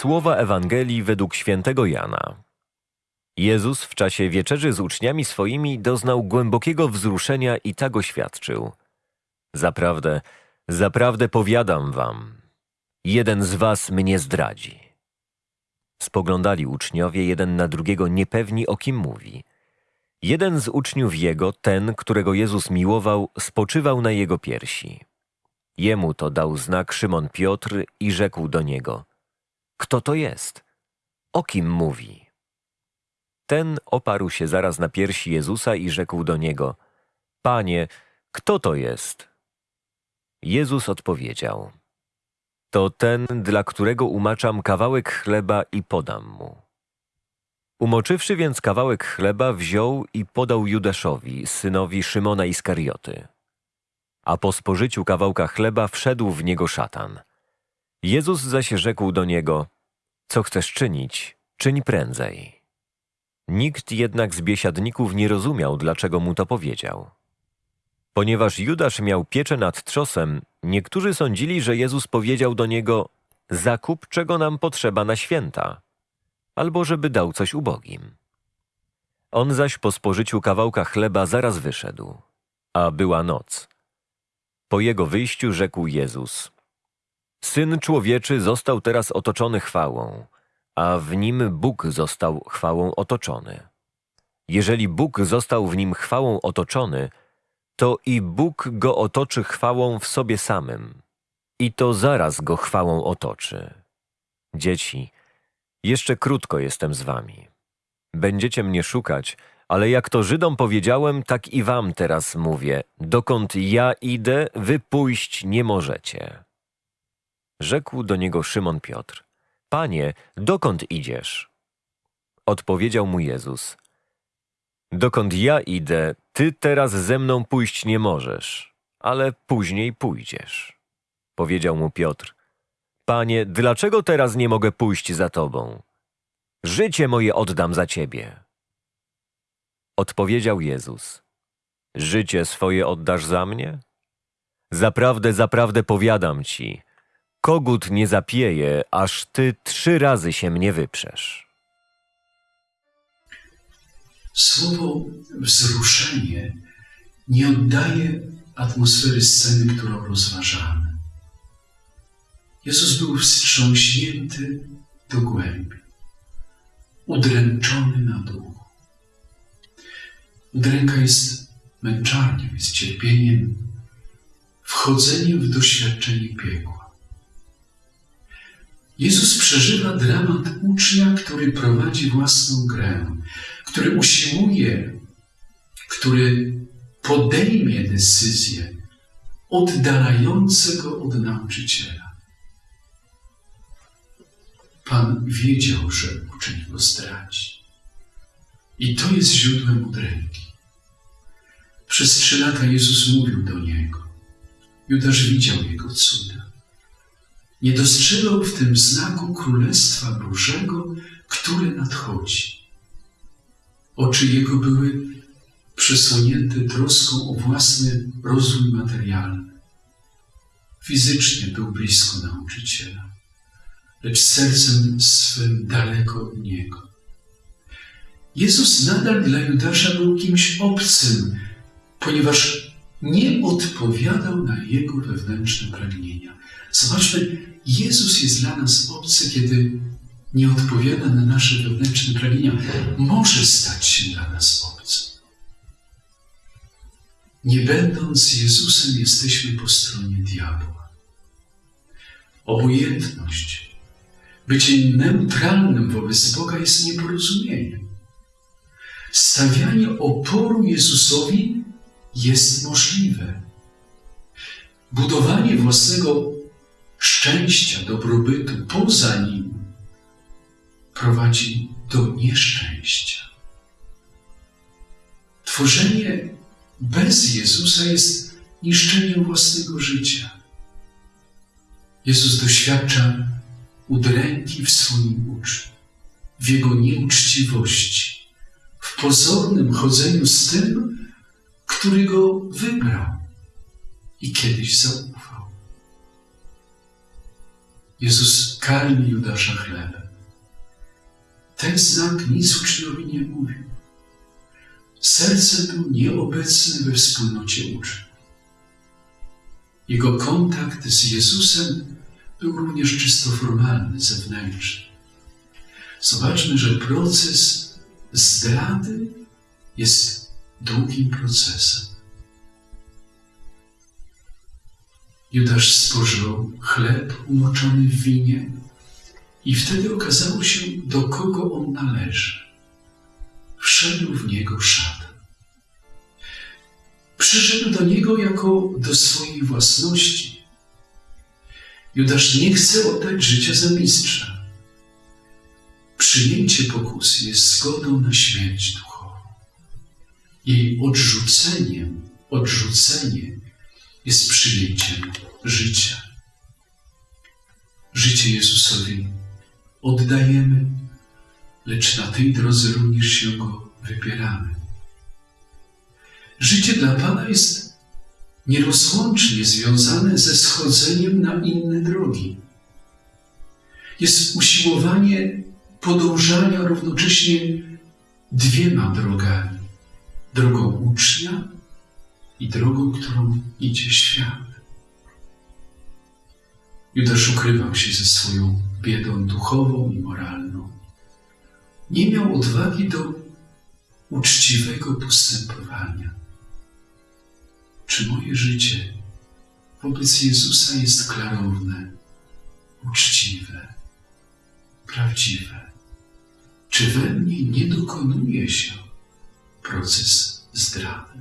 Słowa Ewangelii według świętego Jana. Jezus w czasie wieczerzy z uczniami swoimi doznał głębokiego wzruszenia i tak oświadczył. Zaprawdę, zaprawdę powiadam wam, jeden z was mnie zdradzi. Spoglądali uczniowie jeden na drugiego niepewni o kim mówi. Jeden z uczniów jego, ten, którego Jezus miłował, spoczywał na jego piersi. Jemu to dał znak Szymon Piotr i rzekł do niego: Kto to jest? O kim mówi? Ten oparł się zaraz na piersi Jezusa i rzekł do niego: Panie, kto to jest? Jezus odpowiedział: To ten, dla którego umaczam kawałek chleba i podam mu. Umoczywszy więc kawałek chleba, wziął i podał Judaszowi, synowi Szymona Iskarioty. A po spożyciu kawałka chleba wszedł w niego szatan. Jezus zaś rzekł do niego: Co chcesz czynić, czyń prędzej. Nikt jednak z biesiadników nie rozumiał, dlaczego mu to powiedział. Ponieważ Judasz miał pieczę nad trzosem, niektórzy sądzili, że Jezus powiedział do niego: Zakup, czego nam potrzeba na święta, albo żeby dał coś ubogim. On zaś po spożyciu kawałka chleba zaraz wyszedł, a była noc. Po jego wyjściu rzekł Jezus: Syn człowieczy został teraz otoczony chwałą a w nim Bóg został chwałą otoczony. Jeżeli Bóg został w nim chwałą otoczony, to i Bóg go otoczy chwałą w sobie samym. I to zaraz go chwałą otoczy. Dzieci, jeszcze krótko jestem z wami. Będziecie mnie szukać, ale jak to Żydom powiedziałem, tak i wam teraz mówię. Dokąd ja idę, wy pójść nie możecie. Rzekł do niego Szymon Piotr. Panie, dokąd idziesz? Odpowiedział mu Jezus. Dokąd ja idę, ty teraz ze mną pójść nie możesz, ale później pójdziesz. Powiedział mu Piotr. Panie, dlaczego teraz nie mogę pójść za tobą? Życie moje oddam za ciebie. Odpowiedział Jezus. Życie swoje oddasz za mnie? Zaprawdę, zaprawdę powiadam ci, Kogut nie zapieje, aż ty trzy razy się mnie wyprzesz. Słowo wzruszenie nie oddaje atmosfery sceny, którą rozważamy. Jezus był wstrząśnięty do głębi, udręczony na duchu. Udręka jest męczarnią, jest cierpieniem, wchodzeniem w doświadczenie piekła. Jezus przeżywa dramat ucznia, który prowadzi własną grę, który usiłuje, który podejmie decyzję oddalające go od nauczyciela. Pan wiedział, że uczeń go zdradzi. I to jest źródłem udręki. Przez trzy lata Jezus mówił do niego. Judasz widział jego cuda nie dostrzegał w tym znaku Królestwa Bożego, które nadchodzi. Oczy jego były przesłonięte troską o własny rozwój materialny. Fizycznie był blisko nauczyciela, lecz sercem swym daleko od niego. Jezus nadal dla Judasza był kimś obcym, ponieważ nie odpowiadał na jego wewnętrzne pragnienia. Zobaczmy, Jezus jest dla nas obcy, kiedy nie odpowiada na nasze wewnętrzne pragnienia. Może stać się dla nas obcy. Nie będąc Jezusem, jesteśmy po stronie diabła. Obojętność, bycie neutralnym wobec Boga jest nieporozumieniem. Stawianie oporu Jezusowi jest możliwe. Budowanie własnego szczęścia, dobrobytu poza nim prowadzi do nieszczęścia. Tworzenie bez Jezusa jest niszczeniem własnego życia. Jezus doświadcza udręki w swoim uczniu, w jego nieuczciwości, w pozornym chodzeniu z tym, który go wybrał i kiedyś zaufał. Jezus karmi Judasza chlebem. Ten znak nic uczniowi nie mówił. Serce był nieobecne we wspólnocie uczniów. Jego kontakt z Jezusem był również czysto formalny, zewnętrzny. Zobaczmy, że proces zdrady jest długim procesem. Judasz spożył chleb umoczony w winie i wtedy okazało się, do kogo on należy. Wszedł w niego szatan. Przyszedł do niego jako do swojej własności. Judasz nie chce oddać życia za mistrza. Przyjęcie pokusy jest zgodą na śmierć duchową. Jej odrzuceniem, odrzucenie jest przyjęciem życia. Życie Jezusowi oddajemy, lecz na tej drodze również się go wypieramy. Życie dla Pana jest nierozłącznie związane ze schodzeniem na inne drogi. Jest usiłowanie podążania równocześnie dwiema drogami: drogą ucznia i drogą, którą idzie świat. Judasz ukrywał się ze swoją biedą duchową i moralną. Nie miał odwagi do uczciwego postępowania. Czy moje życie wobec Jezusa jest klarowne, uczciwe, prawdziwe? Czy we mnie nie dokonuje się proces zdrady?